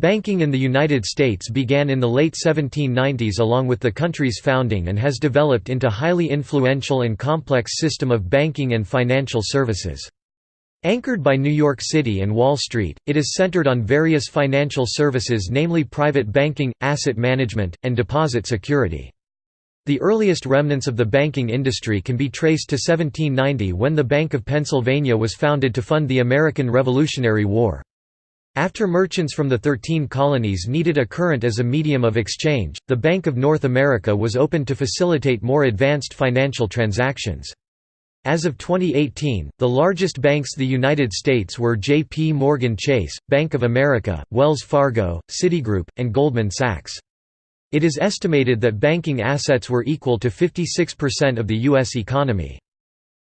Banking in the United States began in the late 1790s along with the country's founding and has developed into a highly influential and complex system of banking and financial services. Anchored by New York City and Wall Street, it is centered on various financial services namely private banking, asset management, and deposit security. The earliest remnants of the banking industry can be traced to 1790 when the Bank of Pennsylvania was founded to fund the American Revolutionary War. After merchants from the Thirteen Colonies needed a current as a medium of exchange, the Bank of North America was opened to facilitate more advanced financial transactions. As of 2018, the largest banks the United States were J.P. Morgan Chase, Bank of America, Wells Fargo, Citigroup, and Goldman Sachs. It is estimated that banking assets were equal to 56% of the U.S. economy.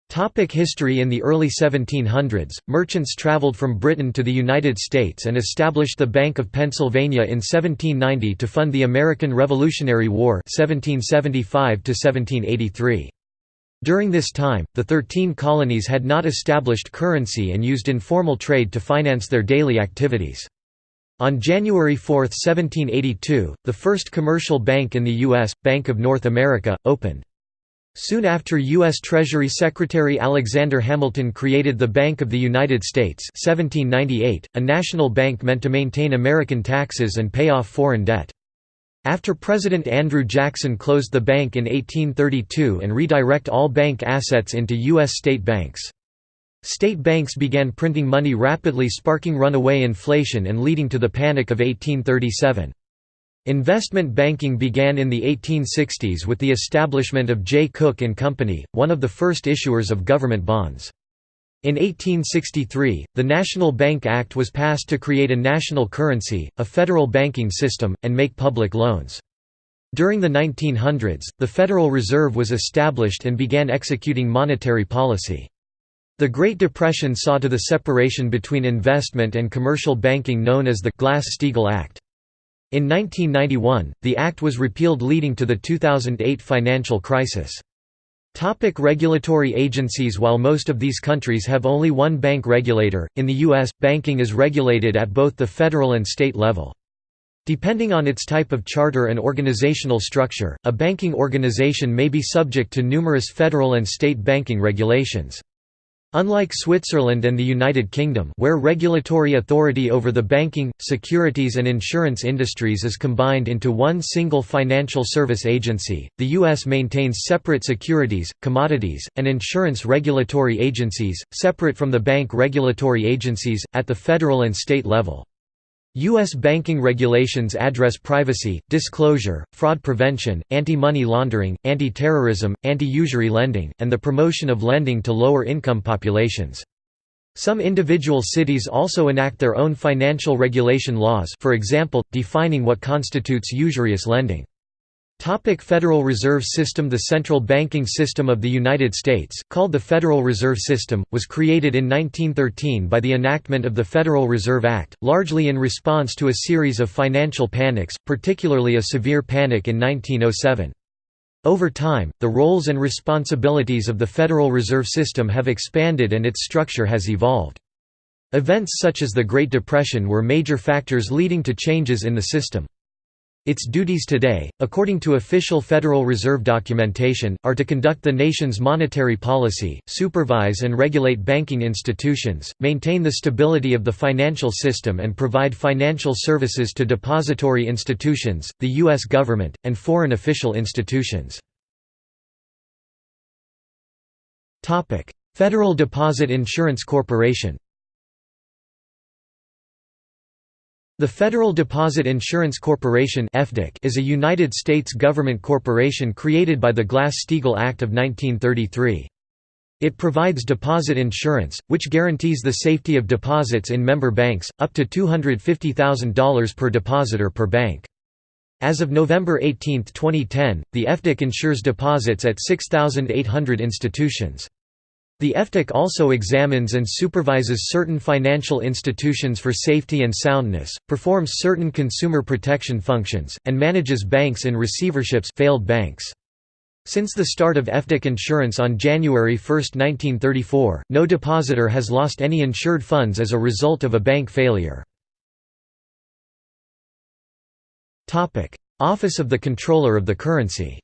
Topic history In the early 1700s, merchants traveled from Britain to the United States and established the Bank of Pennsylvania in 1790 to fund the American Revolutionary War 1775 -1783. During this time, the Thirteen Colonies had not established currency and used informal trade to finance their daily activities. On January 4, 1782, the first commercial bank in the U.S., Bank of North America, opened. Soon after U.S. Treasury Secretary Alexander Hamilton created the Bank of the United States 1798, a national bank meant to maintain American taxes and pay off foreign debt. After President Andrew Jackson closed the bank in 1832 and redirect all bank assets into U.S. state banks. State banks began printing money rapidly sparking runaway inflation and leading to the Panic of 1837. Investment banking began in the 1860s with the establishment of Cooke and Company, one of the first issuers of government bonds. In 1863, the National Bank Act was passed to create a national currency, a federal banking system, and make public loans. During the 1900s, the Federal Reserve was established and began executing monetary policy. The Great Depression saw to the separation between investment and commercial banking known as the Glass-Steagall Act. In 1991, the act was repealed leading to the 2008 financial crisis. Topic regulatory agencies While most of these countries have only one bank regulator, in the U.S., banking is regulated at both the federal and state level. Depending on its type of charter and organizational structure, a banking organization may be subject to numerous federal and state banking regulations. Unlike Switzerland and the United Kingdom where regulatory authority over the banking, securities and insurance industries is combined into one single financial service agency, the U.S. maintains separate securities, commodities, and insurance regulatory agencies, separate from the bank regulatory agencies, at the federal and state level. U.S. banking regulations address privacy, disclosure, fraud prevention, anti-money laundering, anti-terrorism, anti-usury lending, and the promotion of lending to lower-income populations. Some individual cities also enact their own financial regulation laws for example, defining what constitutes usurious lending. Topic Federal Reserve System The central banking system of the United States, called the Federal Reserve System, was created in 1913 by the enactment of the Federal Reserve Act, largely in response to a series of financial panics, particularly a severe panic in 1907. Over time, the roles and responsibilities of the Federal Reserve System have expanded and its structure has evolved. Events such as the Great Depression were major factors leading to changes in the system. Its duties today, according to official Federal Reserve documentation, are to conduct the nation's monetary policy, supervise and regulate banking institutions, maintain the stability of the financial system and provide financial services to depository institutions, the U.S. government, and foreign official institutions. Federal Deposit Insurance Corporation The Federal Deposit Insurance Corporation is a United States government corporation created by the Glass-Steagall Act of 1933. It provides deposit insurance, which guarantees the safety of deposits in member banks, up to $250,000 per depositor per bank. As of November 18, 2010, the FDIC insures deposits at 6,800 institutions. The FDIC also examines and supervises certain financial institutions for safety and soundness, performs certain consumer protection functions, and manages banks in receiverships failed banks. Since the start of FDIC insurance on January 1, 1934, no depositor has lost any insured funds as a result of a bank failure. Office of the Comptroller of the Currency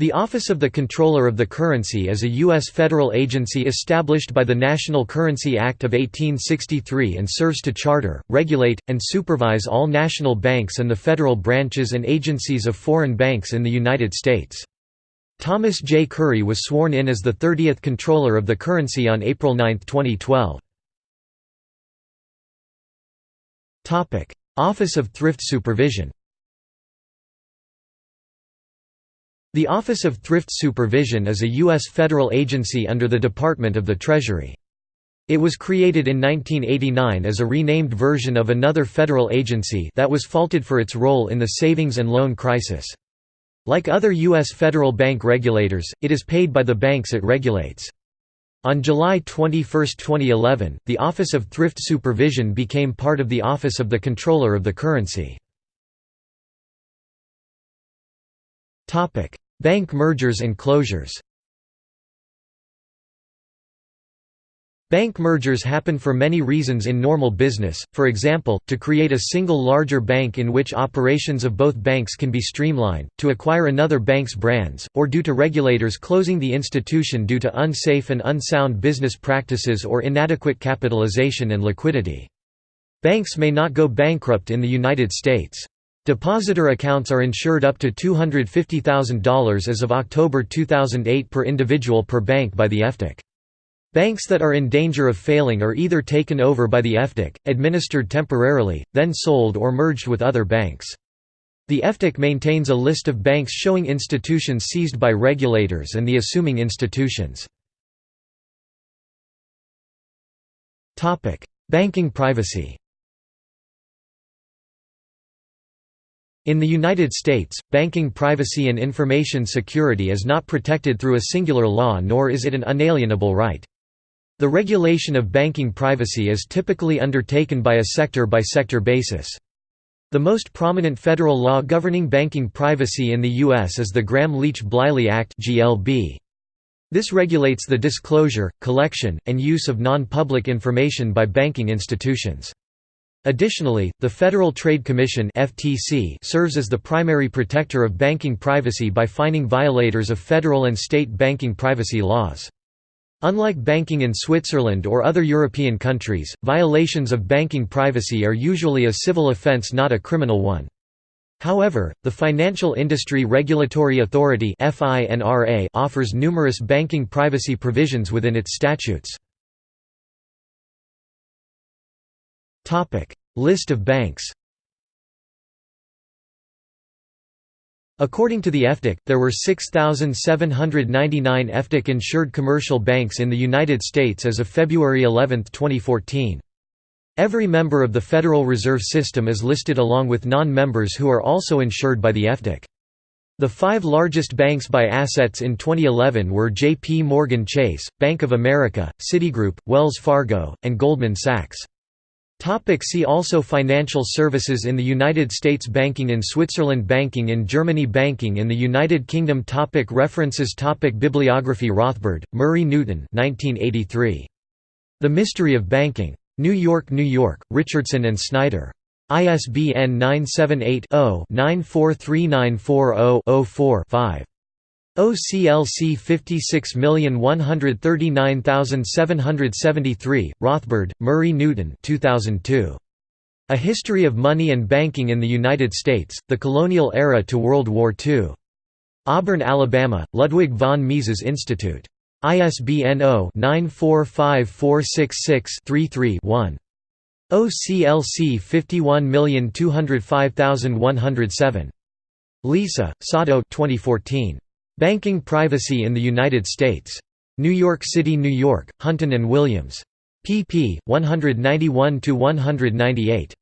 The Office of the Comptroller of the Currency is a U.S. federal agency established by the National Currency Act of 1863 and serves to charter, regulate, and supervise all national banks and the federal branches and agencies of foreign banks in the United States. Thomas J. Curry was sworn in as the 30th Comptroller of the Currency on April 9, 2012. Office of Thrift Supervision The Office of Thrift Supervision is a U.S. federal agency under the Department of the Treasury. It was created in 1989 as a renamed version of another federal agency that was faulted for its role in the savings and loan crisis. Like other U.S. federal bank regulators, it is paid by the banks it regulates. On July 21, 2011, the Office of Thrift Supervision became part of the Office of the Comptroller of the Currency. Bank mergers and closures Bank mergers happen for many reasons in normal business, for example, to create a single larger bank in which operations of both banks can be streamlined, to acquire another bank's brands, or due to regulators closing the institution due to unsafe and unsound business practices or inadequate capitalization and liquidity. Banks may not go bankrupt in the United States. Depositor accounts are insured up to $250,000 as of October 2008 per individual per bank by the FDIC. Banks that are in danger of failing are either taken over by the FDIC, administered temporarily, then sold or merged with other banks. The FDIC maintains a list of banks showing institutions seized by regulators and the assuming institutions. Banking privacy In the United States, banking privacy and information security is not protected through a singular law nor is it an unalienable right. The regulation of banking privacy is typically undertaken by a sector-by-sector -sector basis. The most prominent federal law governing banking privacy in the U.S. is the Gramm-Leach-Bliley Act This regulates the disclosure, collection, and use of non-public information by banking institutions. Additionally, the Federal Trade Commission (FTC) serves as the primary protector of banking privacy by fining violators of federal and state banking privacy laws. Unlike banking in Switzerland or other European countries, violations of banking privacy are usually a civil offense not a criminal one. However, the Financial Industry Regulatory Authority offers numerous banking privacy provisions within its statutes. List of banks According to the FDIC, there were 6,799 FDIC-insured commercial banks in the United States as of February 11, 2014. Every member of the Federal Reserve System is listed along with non-members who are also insured by the FDIC. The five largest banks by assets in 2011 were J.P. Morgan Chase, Bank of America, Citigroup, Wells Fargo, and Goldman Sachs. Topic see also Financial services in the United States Banking in Switzerland Banking in Germany Banking in the United Kingdom topic References topic Bibliography Rothbard, Murray Newton 1983. The Mystery of Banking. New York, New York, Richardson and Snyder. ISBN 978 0 943940 4 5 OCLC 56139773, Rothbard, Murray Newton 2002. A History of Money and Banking in the United States, The Colonial Era to World War II. Auburn, Alabama, Ludwig von Mises Institute. ISBN 0-9454663-3-1. OCLC 51205107. Lisa, Sado 2014. Banking Privacy in the United States. New York City, New York, Hunton Williams. pp. 191–198.